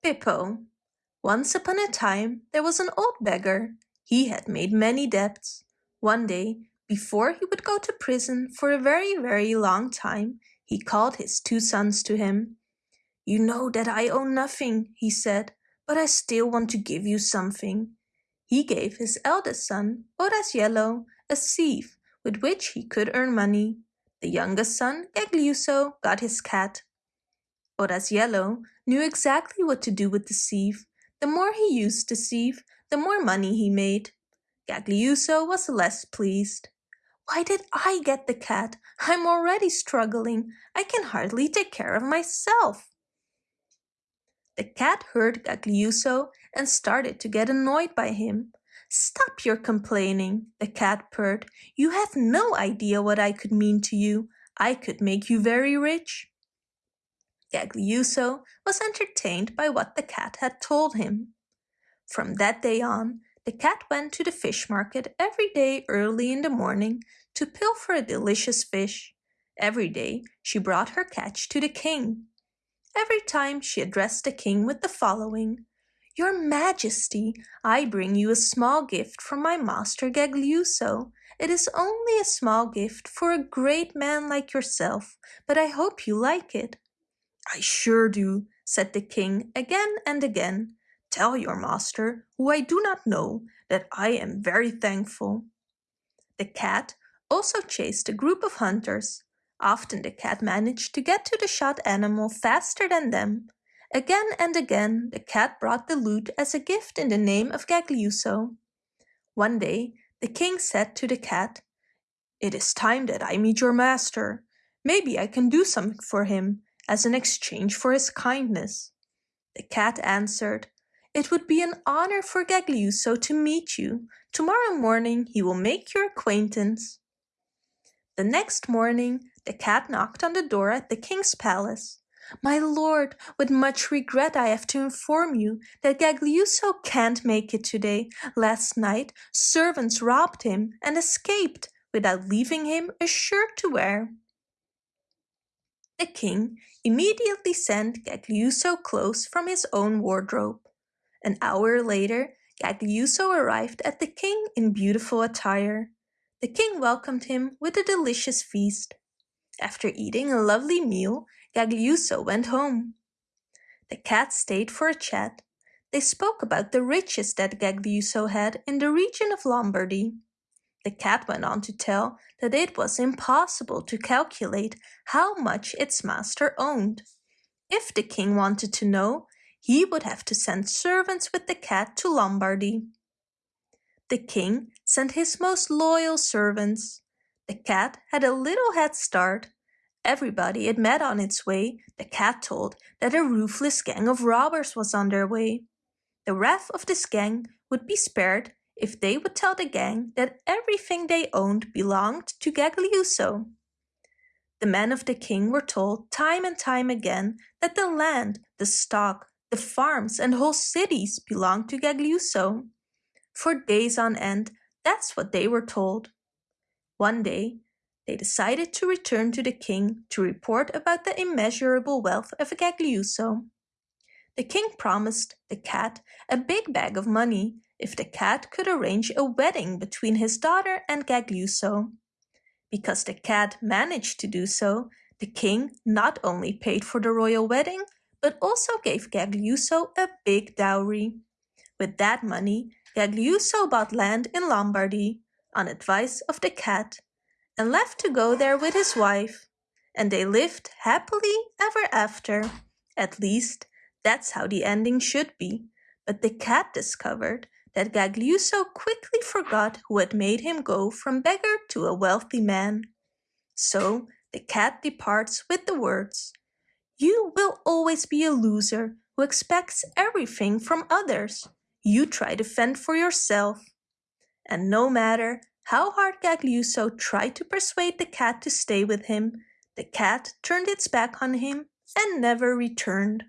Pippo Once upon a time there was an old beggar. He had made many debts. One day, before he would go to prison for a very, very long time, he called his two sons to him. You know that I owe nothing, he said, but I still want to give you something. He gave his eldest son, Yellow, a sieve with which he could earn money. The youngest son, Gagliuso, got his cat. Yellow knew exactly what to do with the sieve. The more he used the sieve, the more money he made. Gagliuso was less pleased. Why did I get the cat? I'm already struggling. I can hardly take care of myself. The cat heard Gagliuso and started to get annoyed by him. Stop your complaining, the cat purred. You have no idea what I could mean to you. I could make you very rich. Gagliuso was entertained by what the cat had told him. From that day on, the cat went to the fish market every day early in the morning to pilfer a delicious fish. Every day she brought her catch to the king. Every time she addressed the king with the following, Your Majesty, I bring you a small gift from my master Gagliuso. It is only a small gift for a great man like yourself, but I hope you like it. I sure do, said the king again and again. Tell your master, who I do not know, that I am very thankful. The cat also chased a group of hunters. Often the cat managed to get to the shot animal faster than them. Again and again the cat brought the loot as a gift in the name of Gagliuso. One day the king said to the cat, It is time that I meet your master. Maybe I can do something for him as an exchange for his kindness. The cat answered, It would be an honor for Gagliuso to meet you. Tomorrow morning he will make your acquaintance. The next morning the cat knocked on the door at the king's palace. My lord, with much regret I have to inform you that Gagliuso can't make it today. Last night servants robbed him and escaped without leaving him a shirt to wear. The king immediately sent Gagliuso clothes from his own wardrobe. An hour later, Gagliuso arrived at the king in beautiful attire. The king welcomed him with a delicious feast. After eating a lovely meal, Gagliuso went home. The cat stayed for a chat. They spoke about the riches that Gagliuso had in the region of Lombardy. The cat went on to tell that it was impossible to calculate how much its master owned. If the king wanted to know, he would have to send servants with the cat to Lombardy. The king sent his most loyal servants. The cat had a little head start. Everybody it met on its way, the cat told that a ruthless gang of robbers was on their way. The wrath of this gang would be spared if they would tell the gang that everything they owned belonged to Gagliuso. The men of the king were told time and time again that the land, the stock, the farms and whole cities belonged to Gagliuso. For days on end, that's what they were told. One day, they decided to return to the king to report about the immeasurable wealth of Gagliuso. The king promised the cat a big bag of money if the cat could arrange a wedding between his daughter and Gagliuso. Because the cat managed to do so, the king not only paid for the royal wedding, but also gave Gagliuso a big dowry. With that money, Gagliuso bought land in Lombardy, on advice of the cat, and left to go there with his wife. And they lived happily ever after. At least, that's how the ending should be. But the cat discovered that Gagliuso quickly forgot who had made him go from beggar to a wealthy man. So the cat departs with the words, You will always be a loser who expects everything from others you try to fend for yourself. And no matter how hard Gagliuso tried to persuade the cat to stay with him, the cat turned its back on him and never returned.